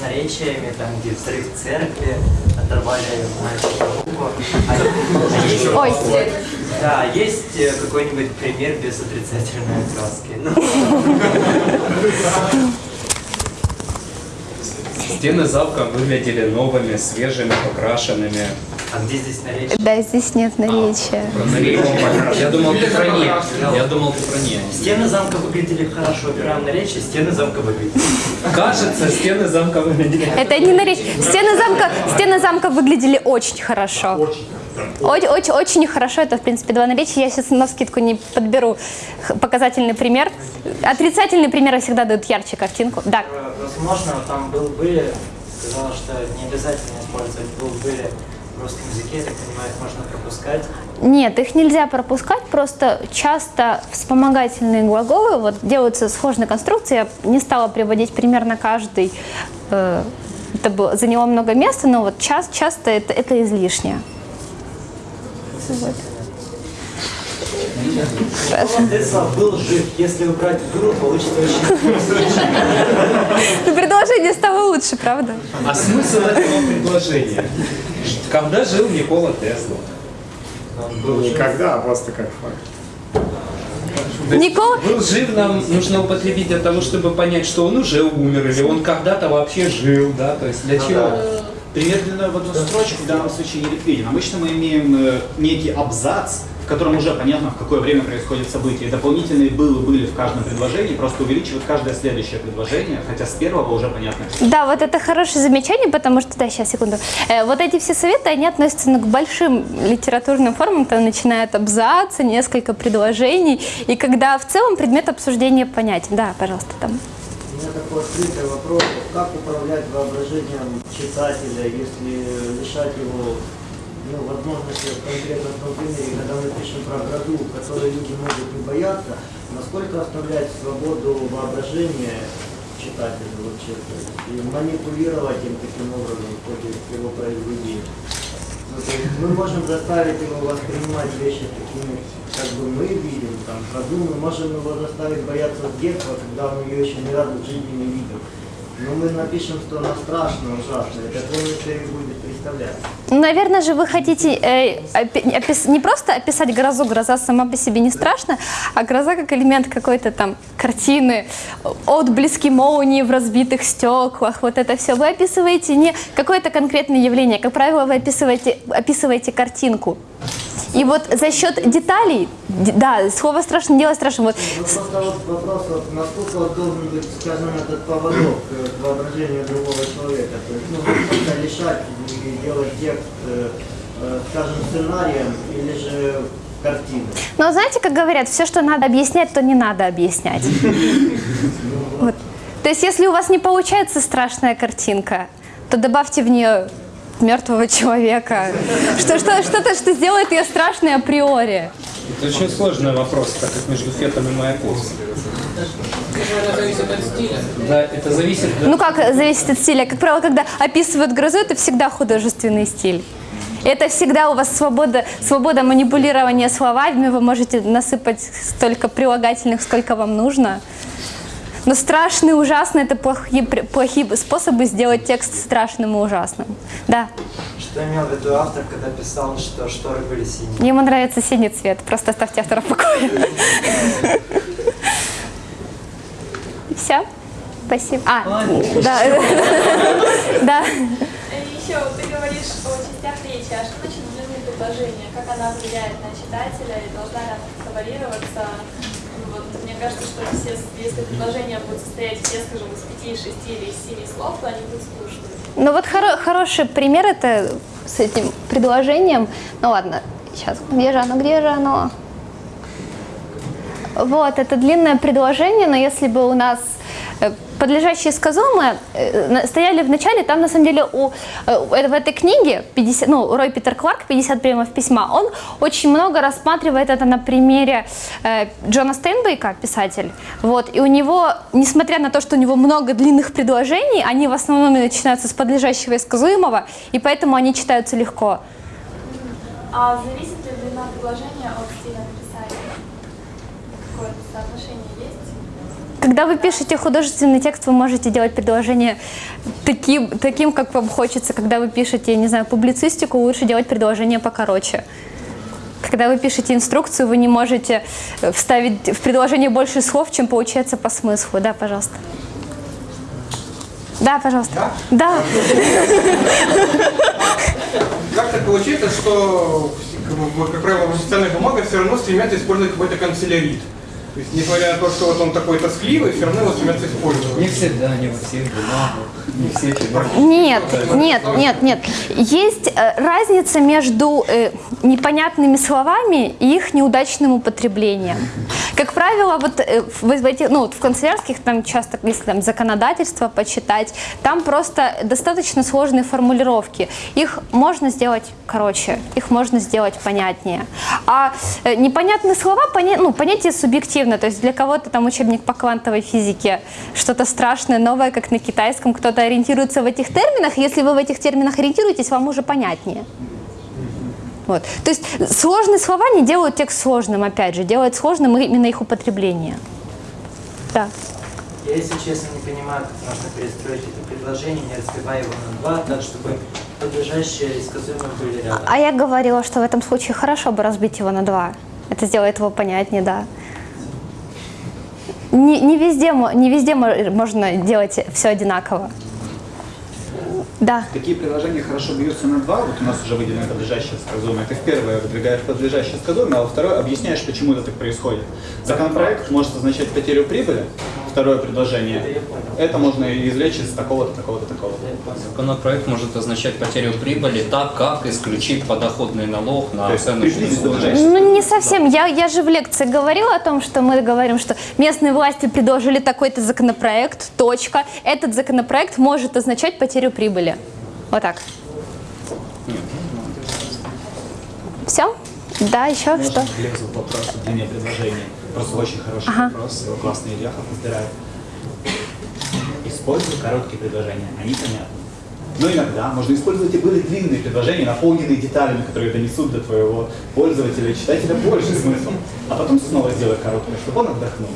с наречиями, там, где взрыв церкви, оторвали мальчика руку. А, есть, Ой. Да, есть э, какой-нибудь пример без отрицательной окраски? Стены замка выглядели новыми, свежими, покрашенными. А где здесь наречие? Да, здесь нет наречия. Про наречие. Я думал, ты про не. Я думал, ты про не. Стены замка выглядели хорошо, прям наречие, стены замка выглядели. Кажется, стены замка выглядели. Это не наречие. Стены замка, стены замка выглядели очень хорошо. Очень, очень, очень хорошо. Это, в принципе, два наречия. Я сейчас на скидку не подберу показательный пример. Отрицательные примеры всегда дают ярче картинку. Да. Возможно, там был были, сказала, что не обязательно использовать был были в русском языке, я так понимаю, их можно пропускать. Нет, их нельзя пропускать, просто часто вспомогательные глаголы вот, делаются сложной конструкции. Я не стала приводить примерно каждый. э, это было, заняло много места, но вот час, часто это, это излишнее. Вот. Владислав был жив, если убрать гру, получится очень Ну, Предложение стало лучше, правда? А смысл этого предложения? Когда жил Никола Тесла? Никогда, а просто как факт. Никола, Был жив, нам нужно употребить для того, чтобы понять, что он уже умер, или он когда-то вообще жил, да, то есть для чего? Пример длиной в одну строчку в данном случае не ликвиден. Обычно мы имеем э, некий абзац, в котором уже понятно, в какое время происходит событие. Дополнительные «было» были в каждом предложении, просто увеличивают каждое следующее предложение, хотя с первого уже понятно. Да, вот это хорошее замечание, потому что, да, сейчас, секунду. Э, вот эти все советы, они относятся ну, к большим литературным формам, там начинают абзацы, несколько предложений, и когда в целом предмет обсуждения понятен. Да, пожалуйста, там. Открытый вопрос. Как управлять воображением читателя, если лишать его ну, возможности в конкретном том примере, когда мы пишем про гроду, которой люди могут не бояться, насколько оставлять свободу воображения читателю вообще, и манипулировать им таким образом в ходе его произведения. Ну, мы можем заставить его воспринимать вещи такими, бы мы видим, там, продуманно, можем его заставить бояться детства, когда он ее еще ни разу в жизни не видел. Но мы напишем, что она страшная, ужасная, это и будет представлять. Наверное же вы хотите э, опи- опис- не просто описать грозу, гроза сама по себе не страшна, а гроза как элемент какой-то там картины, отблески молнии в разбитых стеклах, вот это все. Вы описываете не какое-то конкретное явление, как правило, вы описываете, описываете картинку. И вот за счет деталей, да, слово страшно, дело страшно. Вот Ну, просто вот вопрос, вот, насколько должен быть, скажем, этот поводок э, к воображению другого человека. То есть, ну, насколько лишать и делать текст, э, э, скажем, сценарием или же картиной. Но знаете, как говорят, все, что надо объяснять, то не надо объяснять. Вот. То есть, если у вас не получается страшная картинка, то добавьте в нее мертвого человека. Что, что, что-то, что сделает ее страшной априори. Это очень сложный вопрос, так как между Фетом и. Да, это зависит... да. Ну как зависит от стиля? Как правило, когда описывают грозу, это всегда художественный стиль. Это всегда у вас свобода, свобода манипулирования словами, вы можете насыпать столько прилагательных, сколько вам нужно. Но страшный и ужасный – это плохие, плохие способы сделать текст страшным и ужасным. Да. Что имел в виду автор, когда писал, что шторы были синие? Ему нравится синий цвет, просто оставьте автора в покое. Все? Спасибо. А, да. Да. Еще вот ты говоришь о частях речи, а что значит длинные предложения? Как она влияет на читателя и должна ли она как-то варьироваться? Ну, Вот, мне кажется, что все, если предложения будут состоять все, скажем, из пяти, шести или из семи слов, то они будут скучными. Ну вот хоро- хороший пример это с этим предложением. Ну ладно, сейчас, где же оно, где же оно? Вот, это длинное предложение, но если бы у нас подлежащие сказуемые э, стояли в начале, там на самом деле у, э, в этой книге 50, ну, Рой Питер Кларк «50 приемов письма», он очень много рассматривает это на примере э, Джона Стейнбейка, писатель. Вот, и у него, несмотря на то, что у него много длинных предложений, они в основном начинаются с подлежащего и сказуемого, и поэтому они читаются легко. А зависит ли длина предложения от стиля написания? Какое-то соотношение есть? Когда вы пишете художественный текст, вы можете делать предложение таким, таким, как вам хочется. Когда вы пишете, не знаю, публицистику, лучше делать предложение покороче. Когда вы пишете инструкцию, вы не можете э, вставить в предложение больше слов, чем получается по смыслу. Да, пожалуйста. Да, пожалуйста. Да. Как так получается, что, как, правило, в официальных бумагах все равно стремятся использовать какой-то канцелярит? То есть, несмотря на то, что вот он такой тоскливый, все равно его стремятся использовать. Не всегда, не во всех бумагах, не все. Нет, нет, нет, нет. Есть э, разница между э, непонятными словами и их неудачным употреблением. Как правило, вот э, в, в ну, вот в канцелярских там часто, если там законодательство почитать, там просто достаточно сложные формулировки. Их можно сделать короче, их можно сделать понятнее. А э, непонятные слова, поня- ну, понятие субъективно, то есть для кого-то там учебник по квантовой физике, что-то страшное, новое, как на китайском, кто-то ориентируется в этих терминах, если вы в этих терминах ориентируетесь, вам уже понятнее. Вот. То есть сложные слова не делают текст сложным, опять же, делают сложным именно их употребление. Да. Я, если честно, не понимаю, как можно перестроить это предложение, не разбивая его на два, так, чтобы подлежащие и сказуемые были рядом. А я говорила, что в этом случае хорошо бы разбить его на два. Это сделает его понятнее, да. Не, не везде, не везде мо- можно делать все одинаково. Да. Такие предложения хорошо бьются на два, вот у нас уже выделено подлежащее сказуемое. Ты в первое выдвигаешь подлежащее сказуемое, а во второе объясняешь, почему это так происходит. Законопроект может означать потерю прибыли, второе предложение. Это можно извлечь из такого-то, такого-то, такого-то. Законопроект может означать потерю прибыли, так как исключить подоходный налог на То есть оценочную. Ну, не совсем. Я, я же в лекции говорила о том, что мы говорим, что местные власти предложили такой-то законопроект, точка. Этот законопроект может означать потерю прибыли. Вот так. Все? Да, еще Можно что? влезу в вопрос о длине предложения. Просто очень хороший Ага. вопрос, его классный Ильяхов разбирает. Используй короткие предложения, они понятны. Но иногда можно использовать и более длинные предложения, наполненные деталями, которые донесут до твоего пользователя, читателя больше смысла. А потом снова сделай короткое, чтобы он отдохнул.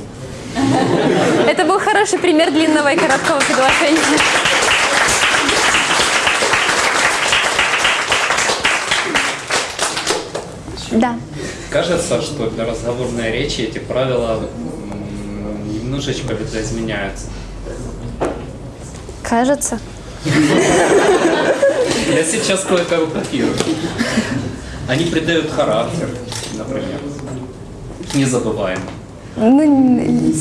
Это был хороший пример длинного и короткого предложения. Да. Кажется, что для разговорной речи эти правила немножечко видоизменяются. Кажется. Я сейчас кое-кого копирую. Они придают характер, например. Незабываемый. Ну, н-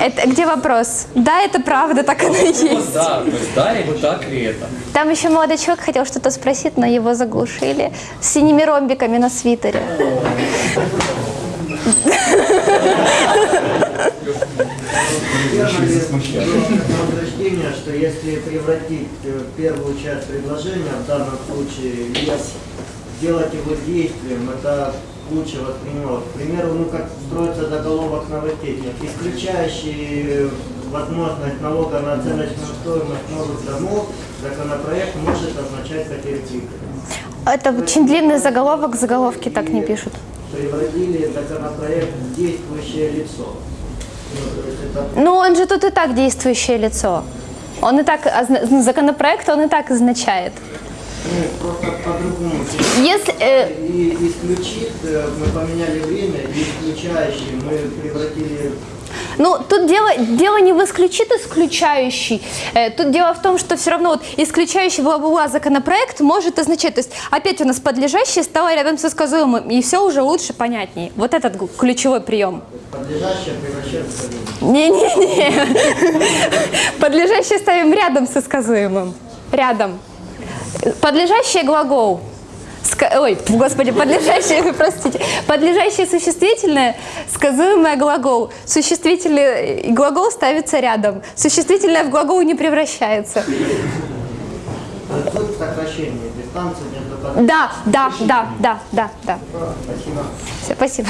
это где вопрос? Да, это правда, так оно и есть. да, то есть да так ли это? Там еще молодой человек хотел что-то спросить, но его заглушили с синими ромбиками на свитере. Утверждение, что если превратить э, первую часть предложения, в данном случае сделать его действием, это лучше воспринималось. К примеру, ну как строится заголовок новостей, исключающий э, возможность налога на оценочную стоимость новых домов, законопроект может означать потерю. Это очень длинный заголовок, заголовки так не пишут. Превратили законопроект в действующее лицо. Ну, Ну, он же тут и так действующее лицо. Он и так, ну, законопроект он и так означает. Ну, просто по-другому. Если, э, И исключит, э, мы поменяли время, и исключающий мы превратили Ну, тут дело, дело не в исключит исключающий. Э, Тут дело в том, что все равно вот исключающий бла-бла-бла законопроект может означать, то есть опять у нас подлежащее стало рядом со сказуемым, и все уже лучше, понятней. Вот этот ключевой прием. подлежащее превращаться в. Не-не-не. Подлежащее ставим рядом со сказуемым. Рядом. Подлежащее глагол. Ска- Ой, господи, подлежащее, простите, подлежащее существительное, сказуемое глагол. Существительный глагол ставится рядом. Существительное в глагол не превращается. Да, да, да, да, да, да. Спасибо. Все, спасибо.